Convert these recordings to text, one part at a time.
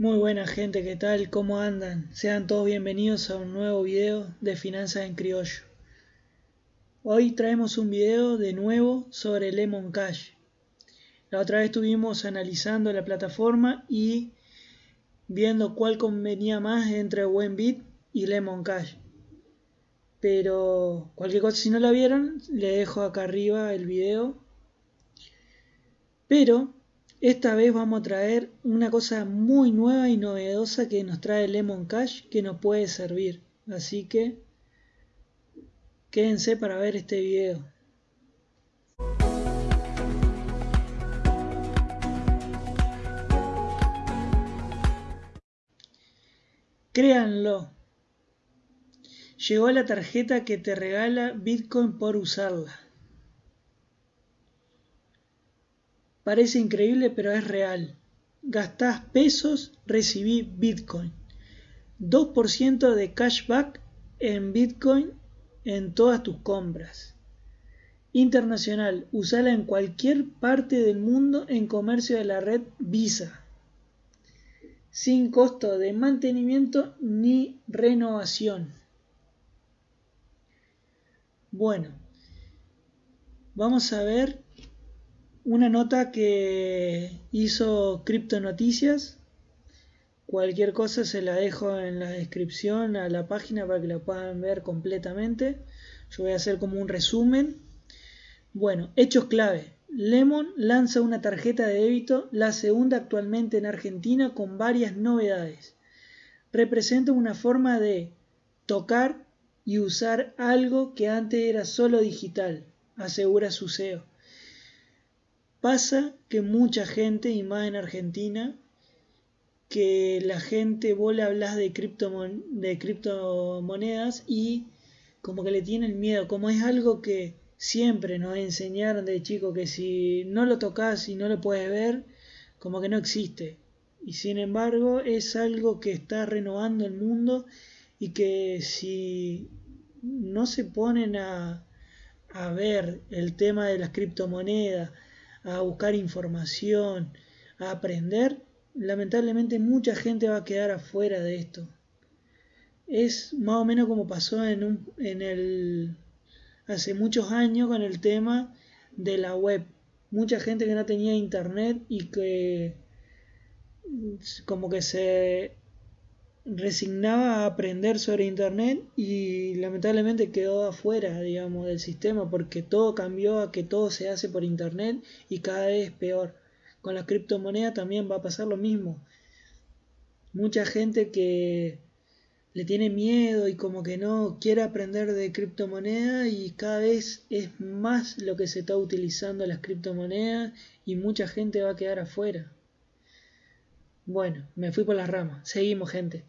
Muy buena gente, ¿qué tal? ¿Cómo andan? Sean todos bienvenidos a un nuevo video de Finanzas en Criollo. Hoy traemos un video de nuevo sobre Lemon Cash. La otra vez estuvimos analizando la plataforma y viendo cuál convenía más entre Buenbit y Lemon Cash. Pero cualquier cosa, si no la vieron, le dejo acá arriba el video. Pero esta vez vamos a traer una cosa muy nueva y novedosa que nos trae Lemon Cash que nos puede servir. Así que quédense para ver este video. Créanlo. Llegó la tarjeta que te regala Bitcoin por usarla. Parece increíble, pero es real. Gastás pesos, recibí Bitcoin. 2% de cashback en Bitcoin en todas tus compras. Internacional, usala en cualquier parte del mundo en comercio de la red Visa. Sin costo de mantenimiento ni renovación. Bueno, vamos a ver una nota que hizo Cripto Noticias. Cualquier cosa se la dejo en la descripción a la página para que la puedan ver completamente. Yo voy a hacer como un resumen. Bueno, hechos clave. Lemon lanza una tarjeta de débito, la segunda actualmente en Argentina, con varias novedades. Representa una forma de tocar y usar algo que antes era solo digital, asegura su CEO. Pasa que mucha gente, y más en Argentina, que la gente, vos le hablas de, de criptomonedas y como que le tienen miedo, como es algo que siempre nos enseñaron de chico que si no lo tocas y no lo puedes ver, como que no existe. Y sin embargo es algo que está renovando el mundo y que si no se ponen a, a ver el tema de las criptomonedas, a buscar información, a aprender, lamentablemente mucha gente va a quedar afuera de esto. Es más o menos como pasó en, un, en el hace muchos años con el tema de la web. Mucha gente que no tenía internet y que como que se resignaba a aprender sobre internet y lamentablemente quedó afuera digamos del sistema porque todo cambió a que todo se hace por internet y cada vez es peor. Con la criptomoneda también va a pasar lo mismo. Mucha gente que le tiene miedo y como que no quiere aprender de criptomoneda y cada vez es más lo que se está utilizando las criptomonedas y mucha gente va a quedar afuera bueno, me fui por las ramas. Seguimos, gente.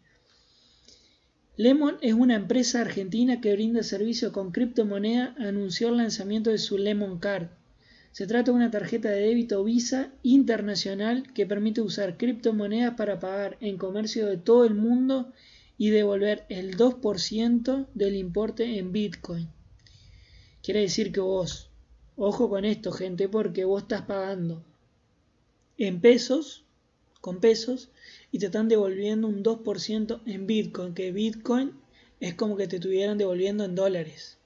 Lemon es una empresa argentina que brinda servicio con criptomoneda. Anunció el lanzamiento de su Lemon Card. Se trata de una tarjeta de débito Visa internacional que permite usar criptomonedas para pagar en comercio de todo el mundo y devolver el 2% del importe en Bitcoin. Quiere decir que vos, ojo con esto gente, porque vos estás pagando en pesos con pesos y te están devolviendo un 2% en Bitcoin, que Bitcoin es como que te estuvieran devolviendo en dólares.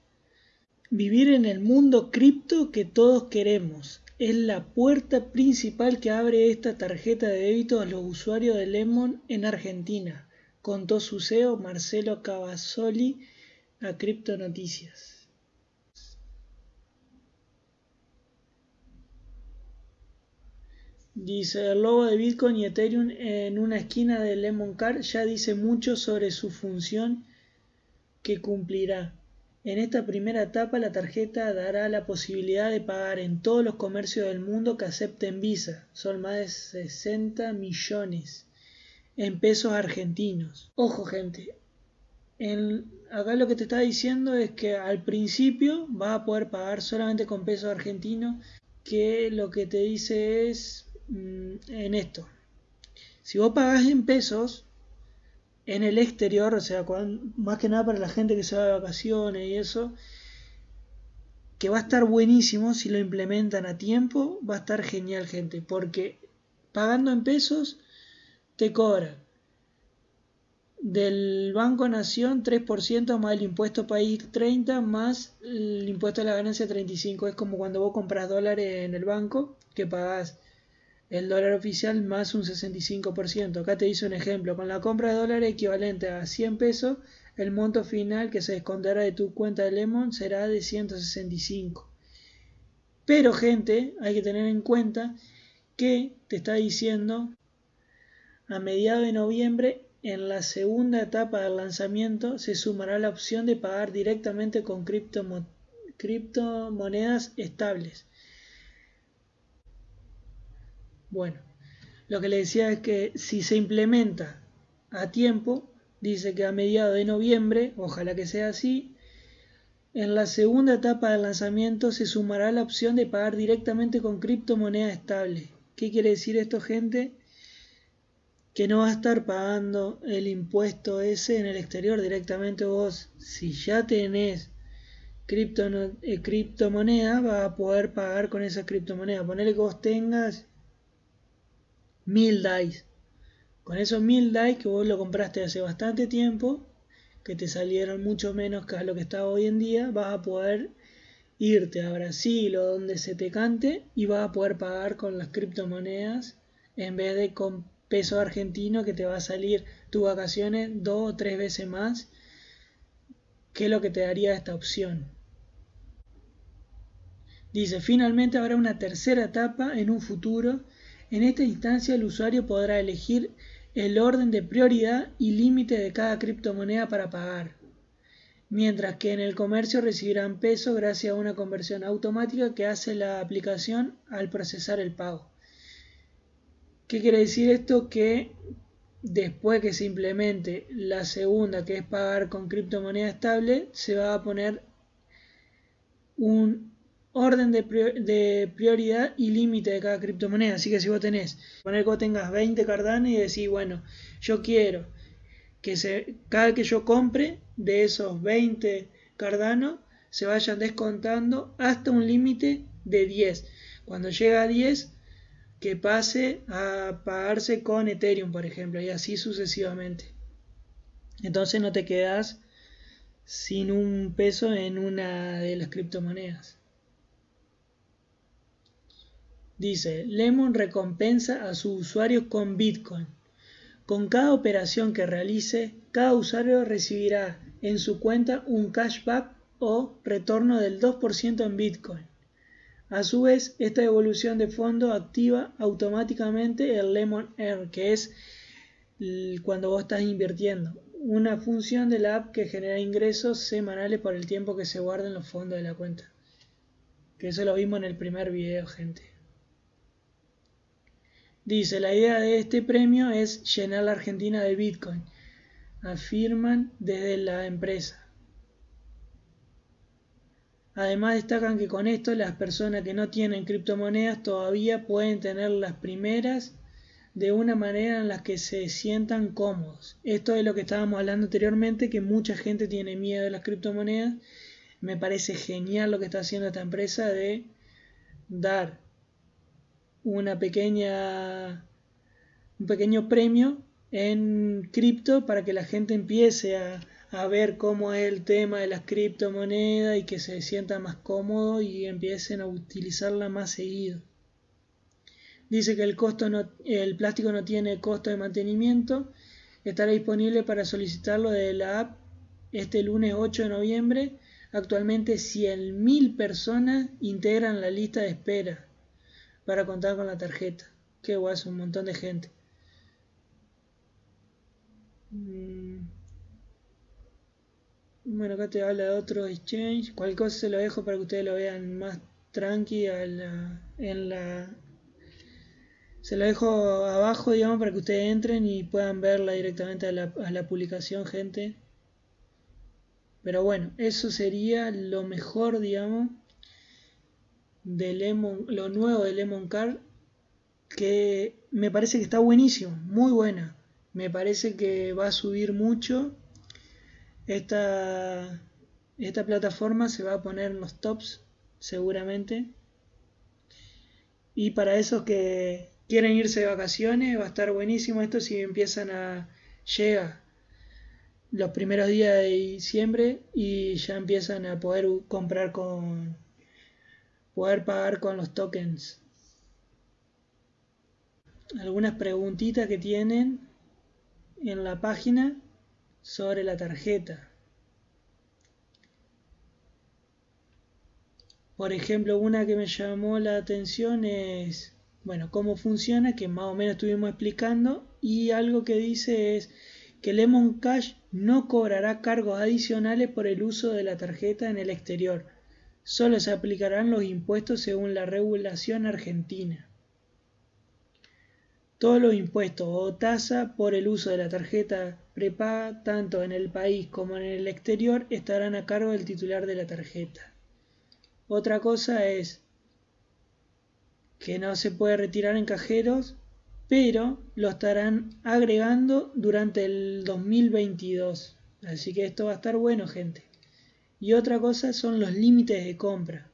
Vivir en el mundo cripto que todos queremos es la puerta principal que abre esta tarjeta de débito a los usuarios de Lemon en Argentina, contó su CEO Marcelo Cavazzoli a Cripto Noticias. Dice, el logo de Bitcoin y Ethereum en una esquina de Lemon Card ya dice mucho sobre su función que cumplirá. En esta primera etapa la tarjeta dará la posibilidad de pagar en todos los comercios del mundo que acepten Visa. Son más de 60 millones en pesos argentinos. Ojo gente, acá lo que te está diciendo es que al principio vas a poder pagar solamente con pesos argentinos, que lo que te dice es en esto. Si vos pagás en pesos en el exterior, o sea, más que nada para la gente que se va de vacaciones y eso, que va a estar buenísimo si lo implementan a tiempo, va a estar genial, gente, porque pagando en pesos te cobra del Banco Nación 3% más el impuesto país 30 más el impuesto de la ganancia 35. Es como cuando vos compras dólares en el banco que pagás el dólar oficial más un 65%. Acá te hice un ejemplo. Con la compra de dólares equivalente a 100 pesos, el monto final que se descontará de tu cuenta de Lemon será de 165. Pero gente, hay que tener en cuenta que te está diciendo a mediados de noviembre en la segunda etapa del lanzamiento se sumará la opción de pagar directamente con criptomonedas estables. Bueno, lo que le decía es que si se implementa a tiempo, dice que a mediados de noviembre, ojalá que sea así, en la segunda etapa del lanzamiento se sumará la opción de pagar directamente con criptomoneda estable. ¿Qué quiere decir esto, gente? que no va a estar pagando el impuesto ese en el exterior directamente vos. Si ya tenés cripto, eh, criptomoneda, vas a poder pagar con esa criptomoneda. Ponele que vos tengas mil DAIs. Con esos mil DAIs que vos lo compraste hace bastante tiempo, que te salieron mucho menos que lo que está hoy en día, vas a poder irte a Brasil o donde se te cante y vas a poder pagar con las criptomonedas en vez de con peso argentino que te va a salir tus vacaciones dos o tres veces más que lo que te daría esta opción. Dice, finalmente habrá una tercera etapa en un futuro. En esta instancia el usuario podrá elegir el orden de prioridad y límite de cada criptomoneda para pagar, mientras que en el comercio recibirán peso gracias a una conversión automática que hace la aplicación al procesar el pago. ¿Qué quiere decir esto? Que después que se implemente la segunda, que es pagar con criptomoneda estable, se va a poner un orden de, prioridad y límite de cada criptomoneda. Así que si vos tenés, poner que vos tengas 20 Cardano y decís, bueno, yo quiero que se, cada que yo compre de esos 20 Cardano se vayan descontando hasta un límite de 10. Cuando llega a 10 que pase a pagarse con Ethereum, por ejemplo, y así sucesivamente. Entonces no te quedas sin un peso en una de las criptomonedas. Dice, Lemon recompensa a su usuario con Bitcoin. Con cada operación que realice, cada usuario recibirá en su cuenta un cashback o retorno del 2% en Bitcoin. A su vez, esta evolución de fondo activa automáticamente el Lemon Earn, que es cuando vos estás invirtiendo. Una función de la app que genera ingresos semanales por el tiempo que se guarda en los fondos de la cuenta. Que eso lo vimos en el primer video, gente. Dice, la idea de este premio es llenar la Argentina de Bitcoin. Afirman desde la empresa. Además destacan que con esto las personas que no tienen criptomonedas todavía pueden tener las primeras de una manera en la que se sientan cómodos. Esto es lo que estábamos hablando anteriormente, que mucha gente tiene miedo de las criptomonedas. Me parece genial lo que está haciendo esta empresa de dar una pequeña un pequeño premio en cripto para que la gente empiece a, a ver cómo es el tema de las criptomonedas y que se sienta más cómodo y empiecen a utilizarla más seguido. Dice que el, costo el plástico no tiene costo de mantenimiento. Estará disponible para solicitarlo de la app este lunes 8 de noviembre. Actualmente 100.000 personas integran la lista de espera para contar con la tarjeta. Qué guay, un montón de gente. Mm. Bueno, acá te habla de otro exchange. Cualquier cosa se lo dejo para que ustedes lo vean más tranqui en la... Se lo dejo abajo, digamos, para que ustedes entren y puedan verla directamente a la, a la publicación, gente. Pero bueno, eso sería lo mejor, digamos, de Lemon, lo nuevo de Lemon Card, que me parece que está buenísimo, muy buena. Me parece que va a subir mucho esta, esta plataforma se va a poner en los tops seguramente. Y para esos que quieren irse de vacaciones, va a estar buenísimo esto si empiezan a... llega los primeros días de diciembre y ya empiezan a poder comprar con... poder pagar con los tokens. Algunas preguntitas que tienen en la página sobre la tarjeta. Por ejemplo, una que me llamó la atención es, bueno, cómo funciona, que más o menos estuvimos explicando, y algo que dice es que Lemon Cash no cobrará cargos adicionales por el uso de la tarjeta en el exterior. Solo se aplicarán los impuestos según la regulación argentina. Todos los impuestos o tasa por el uso de la tarjeta prepaga tanto en el país como en el exterior estarán a cargo del titular de la tarjeta. Otra cosa es que no se puede retirar en cajeros, pero lo estarán agregando durante el 2022. Así que esto va a estar bueno, gente. Y otra cosa son los límites de compra.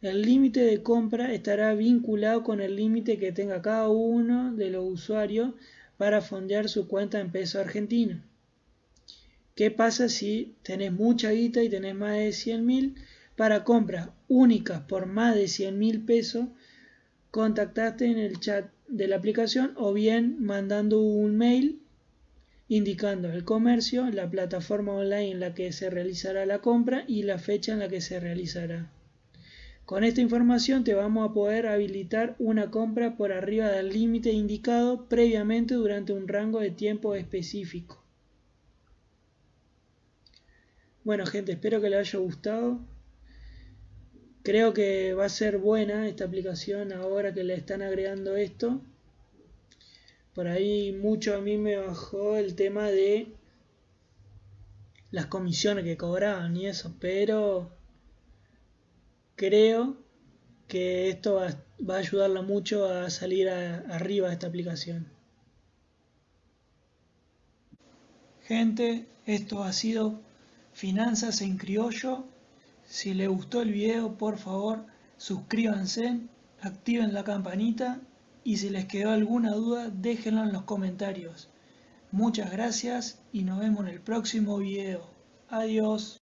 El límite de compra estará vinculado con el límite que tenga cada uno de los usuarios para fondear su cuenta en peso argentino. ¿Qué pasa si tenés mucha guita y tenés más de 100 mil? Para compras únicas por más de 100 mil pesos, contactaste en el chat de la aplicación o bien mandando un mail indicando el comercio, la plataforma online en la que se realizará la compra y la fecha en la que se realizará. Con esta información te vamos a poder habilitar una compra por arriba del límite indicado previamente durante un rango de tiempo específico. Bueno gente, espero que les haya gustado. Creo que va a ser buena esta aplicación ahora que le están agregando esto. Por ahí mucho a mí me bajó el tema de las comisiones que cobraban y eso, pero creo que esto va, a ayudarla mucho a salir arriba de esta aplicación. Gente, esto ha sido Finanzas en Criollo. Si les gustó el video, por favor, suscríbanse, activen la campanita y si les quedó alguna duda, déjenla en los comentarios. Muchas gracias y nos vemos en el próximo video. Adiós.